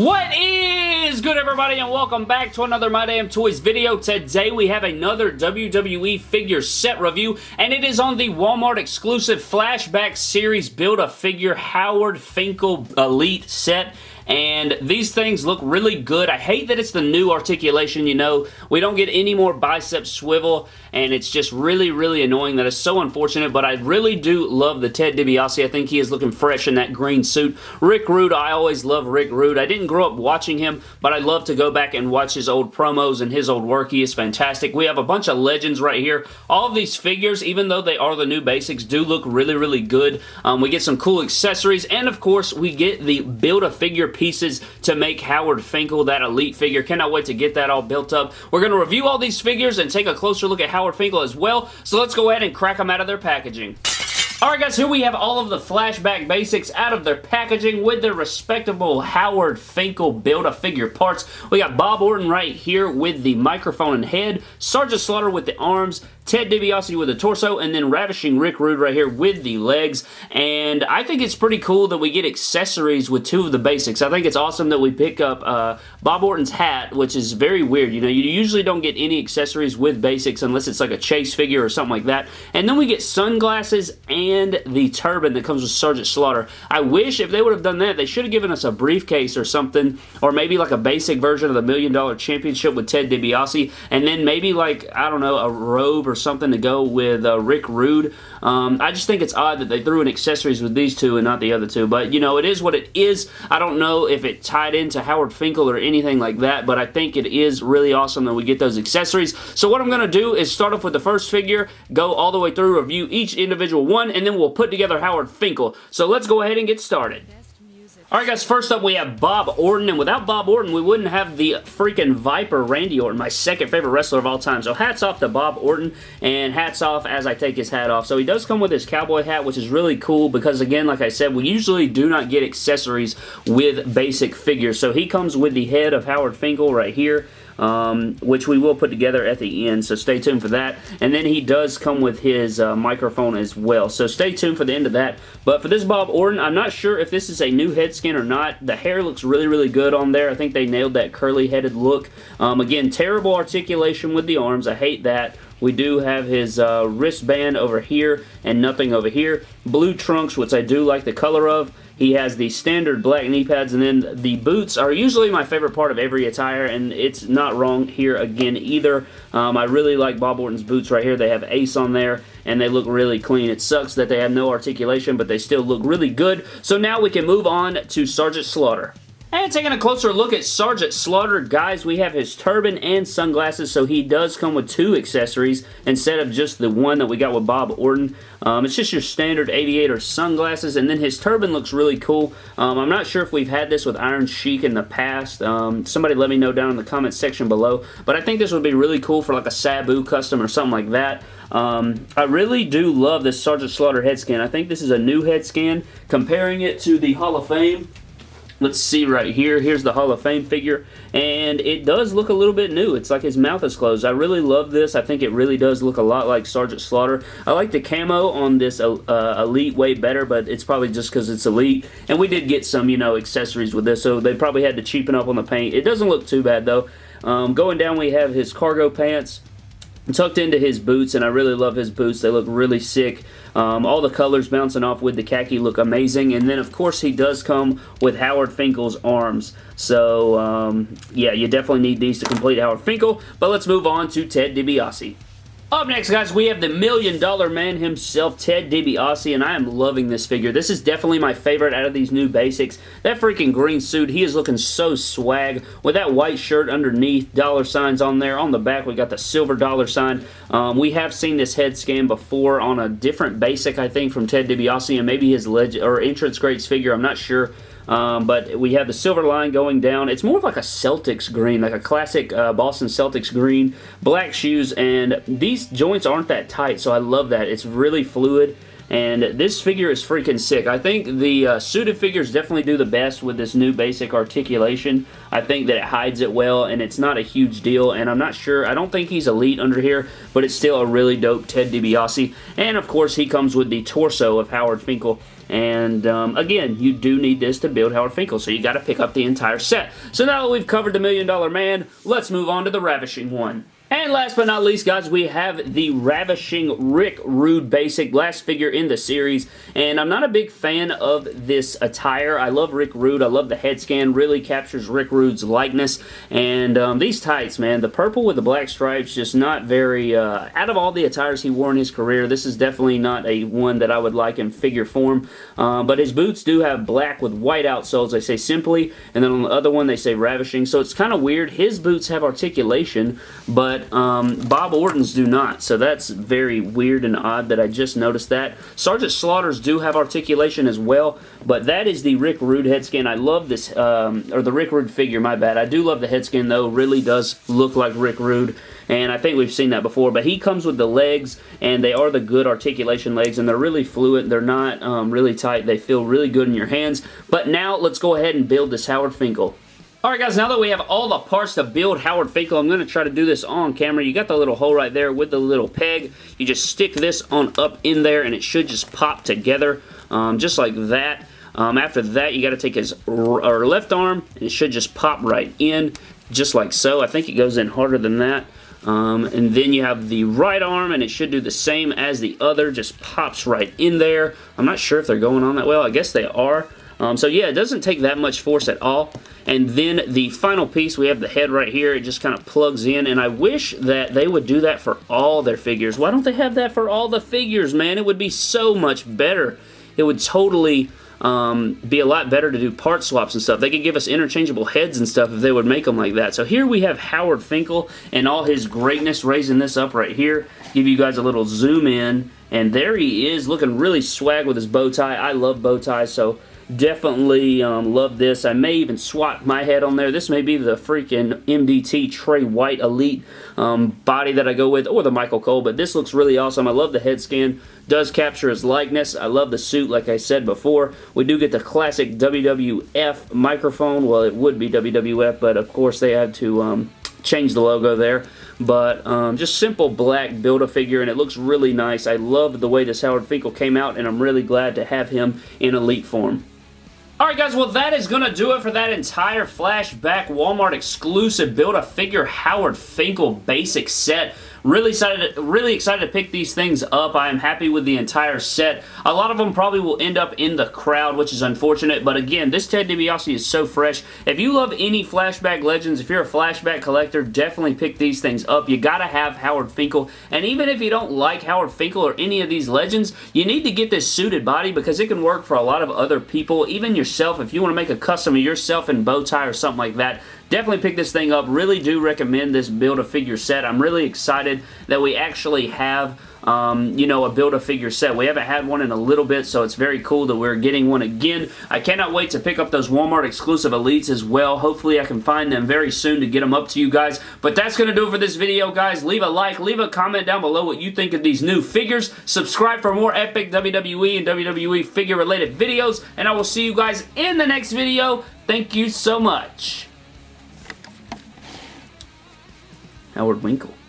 What is good everybody and welcome back to another My Damn Toys video. Today we have another WWE figure set review and it is on the Walmart exclusive Flashback Series Build-A-Figure Howard Finkel Elite set and these things look really good. I hate that it's the new articulation, you know. We don't get any more bicep swivel, and it's just really, really annoying. That is so unfortunate, but I really do love the Ted DiBiase. I think he is looking fresh in that green suit. Rick Rude, I always love Rick Rude. I didn't grow up watching him, but I love to go back and watch his old promos and his old work. He is fantastic. We have a bunch of legends right here. All of these figures, even though they are the new basics, do look really, really good. Um, we get some cool accessories, and of course, we get the Build-A-Figure pieces to make Howard Finkel that elite figure. Cannot wait to get that all built up. We're going to review all these figures and take a closer look at Howard Finkel as well. So let's go ahead and crack them out of their packaging. Alright guys, here we have all of the flashback basics out of their packaging with their respectable Howard Finkel Build-A-Figure parts. We got Bob Orton right here with the microphone and head, Sergeant Slaughter with the arms, Ted DiBiase with the torso, and then Ravishing Rick Rude right here with the legs. And I think it's pretty cool that we get accessories with two of the basics. I think it's awesome that we pick up uh, Bob Orton's hat, which is very weird. You know, you usually don't get any accessories with basics unless it's like a chase figure or something like that. And then we get sunglasses and the turban that comes with Sergeant Slaughter. I wish if they would have done that, they should have given us a briefcase or something, or maybe like a basic version of the Million Dollar Championship with Ted DiBiase, and then maybe like, I don't know, a robe or something to go with uh, Rick Rude. Um, I just think it's odd that they threw in accessories with these two and not the other two, but you know, it is what it is. I don't know if it tied into Howard Finkel or anything like that, but I think it is really awesome that we get those accessories. So what I'm going to do is start off with the first figure, go all the way through, review each individual one, and then we'll put together Howard Finkel. So let's go ahead and get started. Alright guys, first up we have Bob Orton, and without Bob Orton, we wouldn't have the freaking Viper Randy Orton, my second favorite wrestler of all time. So hats off to Bob Orton, and hats off as I take his hat off. So he does come with his cowboy hat, which is really cool, because again, like I said, we usually do not get accessories with basic figures. So he comes with the head of Howard Finkel right here um, which we will put together at the end, so stay tuned for that. And then he does come with his uh, microphone as well, so stay tuned for the end of that. But for this Bob Orton, I'm not sure if this is a new head scan or not. The hair looks really, really good on there. I think they nailed that curly-headed look. Um, again, terrible articulation with the arms. I hate that. We do have his uh, wristband over here and nothing over here. Blue trunks, which I do like the color of. He has the standard black knee pads, and then the boots are usually my favorite part of every attire, and it's not wrong here again either. Um, I really like Bob Orton's boots right here. They have Ace on there, and they look really clean. It sucks that they have no articulation, but they still look really good. So now we can move on to Sergeant Slaughter. And taking a closer look at Sergeant Slaughter, guys, we have his turban and sunglasses, so he does come with two accessories instead of just the one that we got with Bob Orton. Um, it's just your standard aviator sunglasses, and then his turban looks really cool. Um, I'm not sure if we've had this with Iron Sheik in the past. Um, somebody let me know down in the comments section below, but I think this would be really cool for like a Sabu custom or something like that. Um, I really do love this Sergeant Slaughter head scan. I think this is a new head scan. Comparing it to the Hall of Fame, Let's see right here. Here's the Hall of Fame figure, and it does look a little bit new. It's like his mouth is closed. I really love this. I think it really does look a lot like Sergeant Slaughter. I like the camo on this uh, uh Elite way better, but it's probably just because it's Elite. And we did get some, you know, accessories with this, so they probably had to cheapen up on the paint. It doesn't look too bad, though. Um, going down, we have his cargo pants tucked into his boots, and I really love his boots. They look really sick. Um, all the colors bouncing off with the khaki look amazing. And then, of course, he does come with Howard Finkel's arms. So, um, yeah, you definitely need these to complete Howard Finkel. But let's move on to Ted DiBiase. Up next, guys, we have the Million Dollar Man himself, Ted DiBiase, and I am loving this figure. This is definitely my favorite out of these new basics. That freaking green suit, he is looking so swag with that white shirt underneath, dollar signs on there. On the back, we got the silver dollar sign. Um, we have seen this head scan before on a different basic, I think, from Ted DiBiase, and maybe his legend or entrance greats figure. I'm not sure. Um, but we have the silver line going down. It's more of like a Celtics green, like a classic uh, Boston Celtics green. Black shoes, and these joints aren't that tight, so I love that. It's really fluid and this figure is freaking sick. I think the uh, suited figures definitely do the best with this new basic articulation. I think that it hides it well, and it's not a huge deal, and I'm not sure, I don't think he's elite under here, but it's still a really dope Ted DiBiase, and of course he comes with the torso of Howard Finkel, and um, again, you do need this to build Howard Finkel, so you got to pick up the entire set. So now that we've covered the Million Dollar Man, let's move on to the Ravishing one. And last but not least, guys, we have the Ravishing Rick Rude Basic, last figure in the series. And I'm not a big fan of this attire. I love Rick Rude. I love the head scan. Really captures Rick Rude's likeness. And um, these tights, man, the purple with the black stripes, just not very... Uh, out of all the attires he wore in his career, this is definitely not a one that I would like in figure form. Um, but his boots do have black with white outsoles. They say Simply. And then on the other one, they say Ravishing. So it's kind of weird. His boots have articulation, but but um, Bob Orton's do not, so that's very weird and odd that I just noticed that. Sergeant Slaughter's do have articulation as well, but that is the Rick Rude head scan. I love this, um, or the Rick Rude figure, my bad. I do love the head scan though, really does look like Rick Rude, and I think we've seen that before, but he comes with the legs, and they are the good articulation legs, and they're really fluid. They're not um, really tight. They feel really good in your hands, but now let's go ahead and build this Howard Finkel. Alright guys, now that we have all the parts to build Howard Finkel, I'm going to try to do this on camera. You got the little hole right there with the little peg. You just stick this on up in there and it should just pop together um, just like that. Um, after that, you got to take his or left arm and it should just pop right in just like so. I think it goes in harder than that. Um, and then you have the right arm and it should do the same as the other, just pops right in there. I'm not sure if they're going on that well. I guess they are. Um, so yeah, it doesn't take that much force at all. And then the final piece, we have the head right here. It just kind of plugs in. And I wish that they would do that for all their figures. Why don't they have that for all the figures, man? It would be so much better. It would totally um, be a lot better to do part swaps and stuff. They could give us interchangeable heads and stuff if they would make them like that. So here we have Howard Finkel and all his greatness raising this up right here. Give you guys a little zoom in. And there he is looking really swag with his bow tie. I love bow ties, so Definitely um, love this. I may even swap my head on there. This may be the freaking MDT Trey White Elite um, body that I go with, or the Michael Cole, but this looks really awesome. I love the head scan. Does capture his likeness. I love the suit, like I said before. We do get the classic WWF microphone. Well, it would be WWF, but of course they had to um, change the logo there but um, just simple black Build-A-Figure, and it looks really nice. I love the way this Howard Finkel came out, and I'm really glad to have him in Elite form. Alright guys, well that is going to do it for that entire flashback Walmart exclusive Build-A-Figure Howard Finkel basic set. Really excited, really excited to pick these things up. I am happy with the entire set. A lot of them probably will end up in the crowd, which is unfortunate. But again, this Ted DiBiase is so fresh. If you love any Flashback Legends, if you're a Flashback collector, definitely pick these things up. You gotta have Howard Finkel. And even if you don't like Howard Finkel or any of these Legends, you need to get this suited body because it can work for a lot of other people. Even yourself, if you want to make a custom of yourself in bow tie or something like that, Definitely pick this thing up. Really do recommend this Build-A-Figure set. I'm really excited that we actually have um, you know, a Build-A-Figure set. We haven't had one in a little bit, so it's very cool that we're getting one again. I cannot wait to pick up those Walmart exclusive Elites as well. Hopefully I can find them very soon to get them up to you guys. But that's going to do it for this video, guys. Leave a like, leave a comment down below what you think of these new figures. Subscribe for more epic WWE and WWE figure-related videos, and I will see you guys in the next video. Thank you so much. Howard Winkle.